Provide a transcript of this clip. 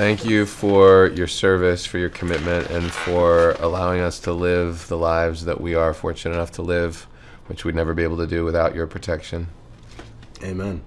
Thank you for your service, for your commitment, and for allowing us to live the lives that we are fortunate enough to live, which we'd never be able to do without your protection. Amen.